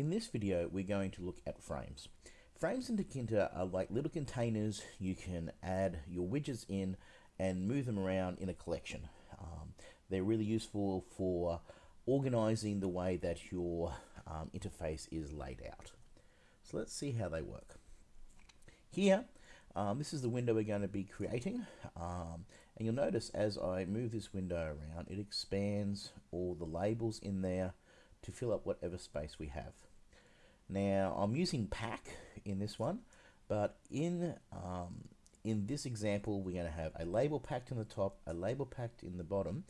In this video, we're going to look at frames. Frames in Tkinter are like little containers you can add your widgets in and move them around in a collection. Um, they're really useful for organizing the way that your um, interface is laid out. So let's see how they work. Here, um, this is the window we're going to be creating. Um, and you'll notice as I move this window around, it expands all the labels in there to fill up whatever space we have. Now, I'm using pack in this one, but in, um, in this example, we're going to have a label packed in the top, a label packed in the bottom,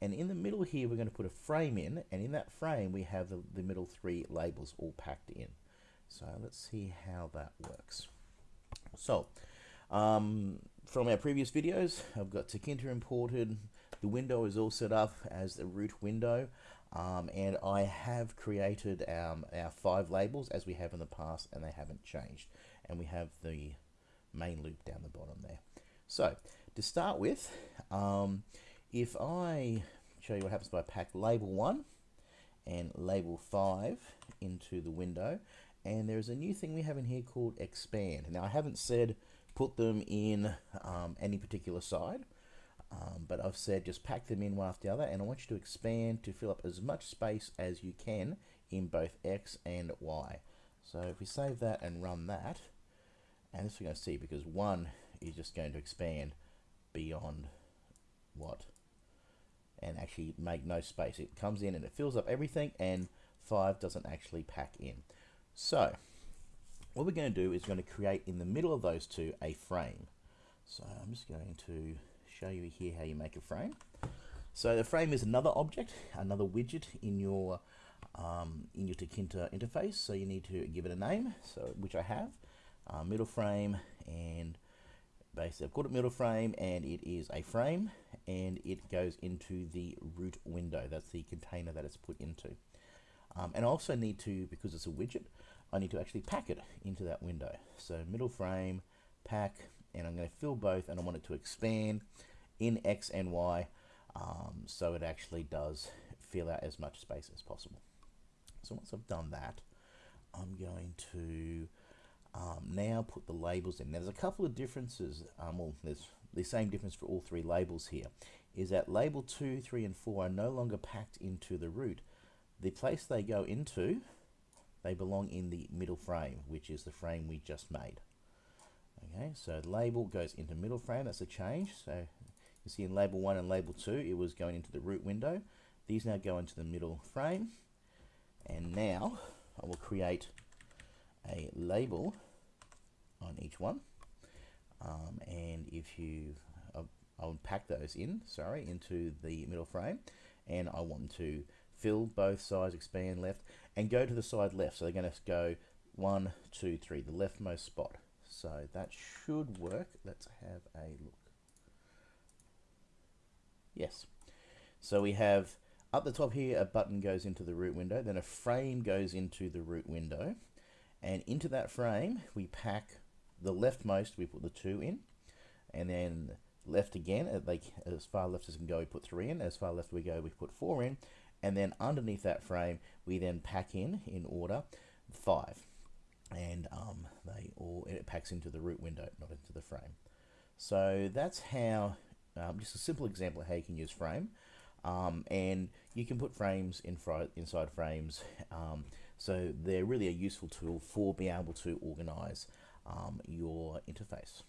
and in the middle here, we're going to put a frame in, and in that frame, we have the, the middle three labels all packed in. So let's see how that works. So, um, from our previous videos, I've got Tkinter imported. The window is all set up as the root window. Um, and I have created um, our five labels as we have in the past and they haven't changed. And we have the main loop down the bottom there. So to start with, um, if I show you what happens if I pack label 1 and label 5 into the window, and there's a new thing we have in here called expand. Now I haven't said put them in um, any particular side, um, but I've said just pack them in one after the other and I want you to expand to fill up as much space as you can in both X and Y. So if we save that and run that, and this we're going to see because one is just going to expand beyond what and actually make no space. It comes in and it fills up everything and 5 doesn't actually pack in. So what we're going to do is going to create in the middle of those two a frame. So I'm just going to show you here how you make a frame. So the frame is another object, another widget in your um, in your Tkinter interface. So you need to give it a name, so which I have, uh, middle frame, and basically I've called it middle frame, and it is a frame, and it goes into the root window. That's the container that it's put into. Um, and I also need to, because it's a widget, I need to actually pack it into that window. So middle frame, pack, and I'm going to fill both, and I want it to expand in X and Y um, so it actually does fill out as much space as possible. So once I've done that, I'm going to um, now put the labels in. Now there's a couple of differences, um, well there's the same difference for all three labels here, is that label 2, 3 and 4 are no longer packed into the root. The place they go into, they belong in the middle frame, which is the frame we just made. Okay, so label goes into middle frame, that's a change. So you see in label 1 and label 2, it was going into the root window. These now go into the middle frame. And now I will create a label on each one. Um, and if you, uh, I'll pack those in, sorry, into the middle frame. And I want to fill both sides, expand left, and go to the side left. So they're going to go one, two, three, the leftmost spot. So that should work. Let's have a look. Yes. So we have up the top here, a button goes into the root window, then a frame goes into the root window, and into that frame, we pack the leftmost, we put the two in, and then left again, uh, like as far left as we can go, we put three in, as far left we go, we put four in, and then underneath that frame, we then pack in, in order, five. And um, they all, it packs into the root window, not into the frame. So that's how um, just a simple example of how you can use frame. Um, and you can put frames in inside frames. Um, so they're really a useful tool for being able to organize um, your interface.